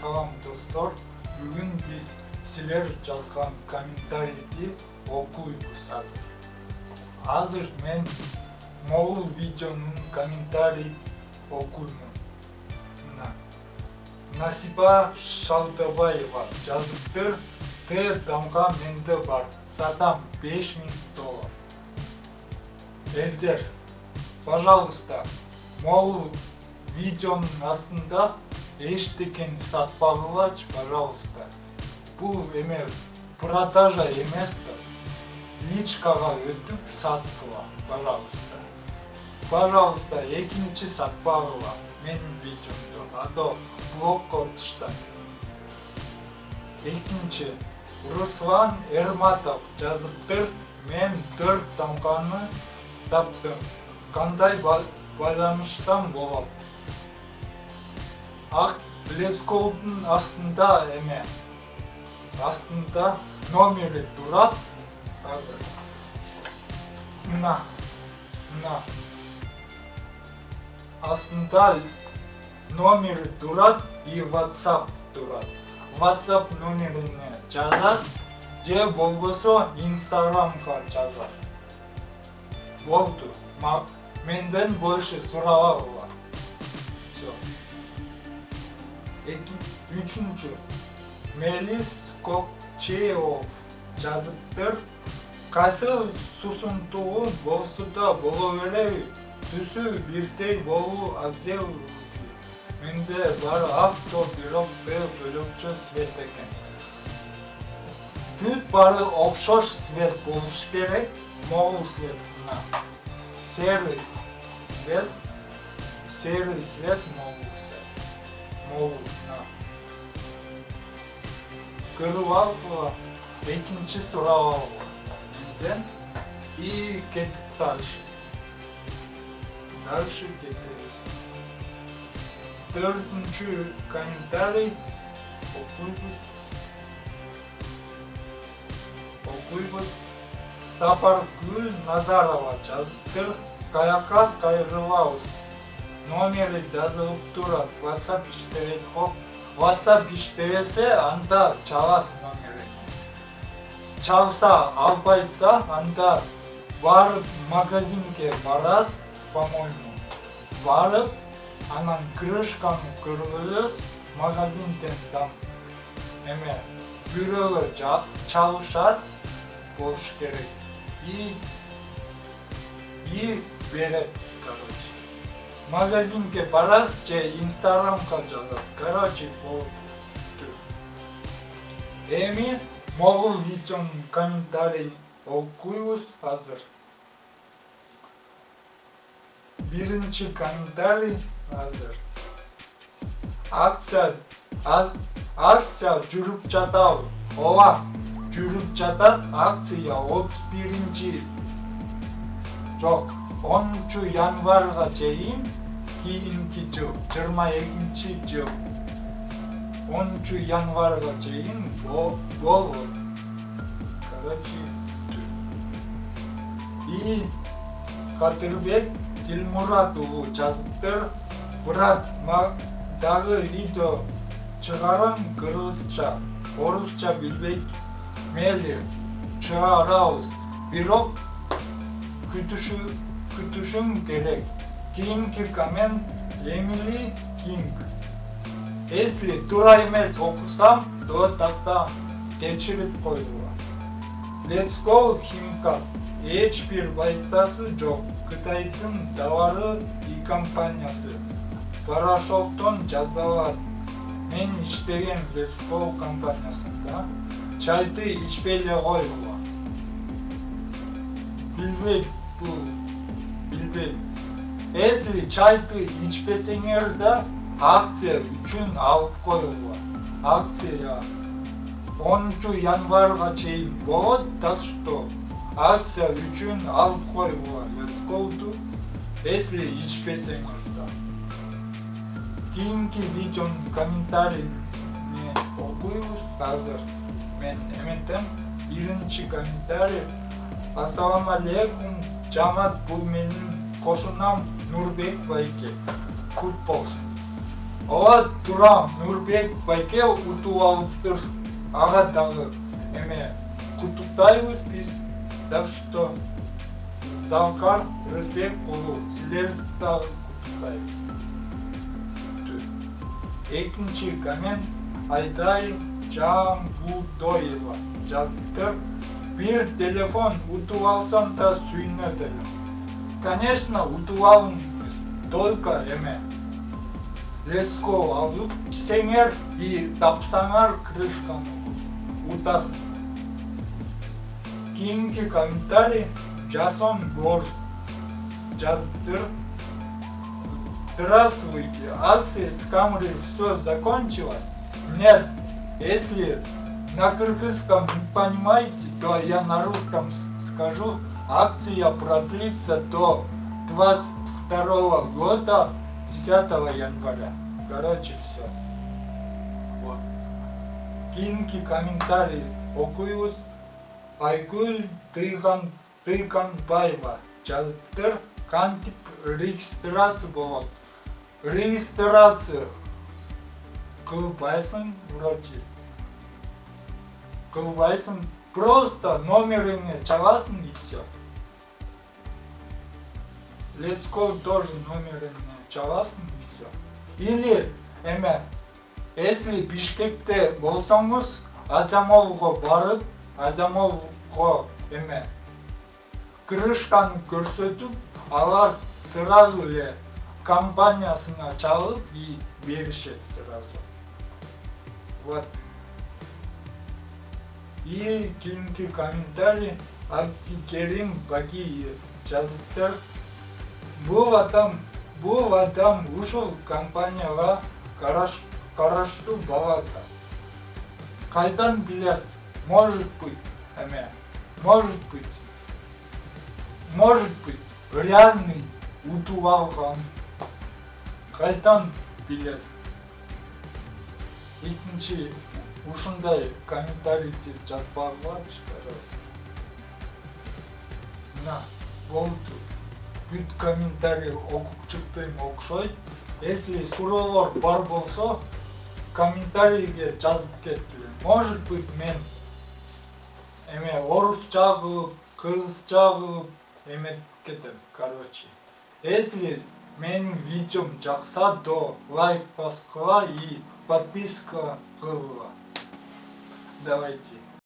салам достор. Бүгүн биз силер жазган комментарийди окуйбуз азыр азыр мен могул видеонун комментарий окуймун мына. Насиба шалдабаева жазыптыр т дамга менде бар. Сатам беш миң доллар. Элдер пожалуйста. Могул видеонун астында эчтекени сатпагылачы пожалуйста. Бул эме продажа эмес да личкага өтүп саткыла пожалуйста. Пожалуйста экинчи сатпагыла менин видеомду а то таштайм экинчи руслан эрматов жазыптыр. Мен төрт тамканы таптым. Кандай байланыштан болот? Ак лесколдун астында эме. Астында номери турат мына мына астында номери турат и whatsapp турат whatsapp номерине жазат же болбосо инстаграмга жазат. Болду менден больше сурабагыла все үчүнчү мелис кокчеов жазыптыр кайсы суусунтугу болсо да боло береби түсү бирдей болуу абзел менде бар ак топ бирок бөлөкчө цвет экен бүт баары окшош цвет болуш керек могул цвет мына серый цвет серый цвет могул цвет көрүп алыпла экинчи алгыла бізден и кеттік дальше дальше кетеміз төртінші комментарий оқимыз оқимыз сапаргүл назарова жазыптыр каяка кайрылабыз номери жазылып турат whatsapp иштебейт го whatsapp иштебесе анда чаласың номерин чалса албайса анда барып магазинге барасыз по моему барып анан крышканы көргөзөсүз магазинден там. Эме бирөөлөр чалышат болуш керек. И и берет короче. Магазинге барасыз же инстаграмга жазасыз короче болду эми могул видеонун комментарийин окуйбуз азыр. Биринчи комментарий азыр. Акция акция жүрүп жатабы. Ооба жүрүп жатат акция отуз биринчи. Жок онунчу январга чейин кийинки жыл жыйырма экинчи жыл онунчу январга чейин болот короче и кадырбек дилмурат уулу жазыптыр брат дагы видео чыгарам кыргызча орусча билбейт мейли чыгарабыз. Бирок күтүшүң керек кийинки коммент эмили кинг если туура эмес окусам то тогда кечирип койгула let's go химикат эч бир вазифасы жок кытайдын товары и компаниясы. Порошоктон жасалат мен let's go компаниясында чайды ичпей эле койгула билбейм если чайды ичпесеңер да акция үчүн алып коюлган акция онунчу январга чейин болот так что акция үчүн алып коюлган лесколду если ичпесеңиз да кийинки видеонун комментарийни окуйбуз азыр мен эметем биринчи комментарий ассалам алейкум жамаат бул менин кошунам нурбек байке кут болсун ооба турам нурбек байке алыптыр ага дагы эме куттуктайбыз биз так что завкар рысбек уулу силерди дагы куттуктайбыз экинчи коммент айтай жамбудоева жазыптыр бир телефон утуп алсам да элем конечно утуп алыңыз только эме. Леско алып ичсеңер и тапсаңар крышканы утасың кийинки комментарий жасон гор. Жазыптыр здравствуйте акция с камерой все закончилась нет. Если на кыргызском не понимаете то я на русском скажу акция продлится до 22 года 10 января. Короче все вот. Кейинки комментарий окуйбуз айгүл тыйган тыйганбаева жазыптыр кантип регистрация болот регистрация кылбайсың вроде кылбайсың просто номерыңы чаласың и все go тоже номерыңы чаласың и все или эме если бишкекте болсоңуз ажамолго барып адамовго эме крышканы көрсөтүп алар сразу эле компаниясына чалып и беришет сразу. Вот. И кийинки комментарий абдикерим багиев жазыптыр бул адам бул адам ушул компанияга караштуу бала да кайдан билет может быть, эме, может быть, может быть, реальный утуп алган кайдан билет. Экинчи ушундай комментарийди жазбагылачы пожалуйста мына болду. Бүт комментарий окуп чыктым окшойт. Если суроолор бар болсо комментарийге жазып кеткиле может быть мен эме орусча кылып кыргызча кылып эметип кетем короче. Если менин видеом жакса то лайк баскыла и подписка кылгыла давайте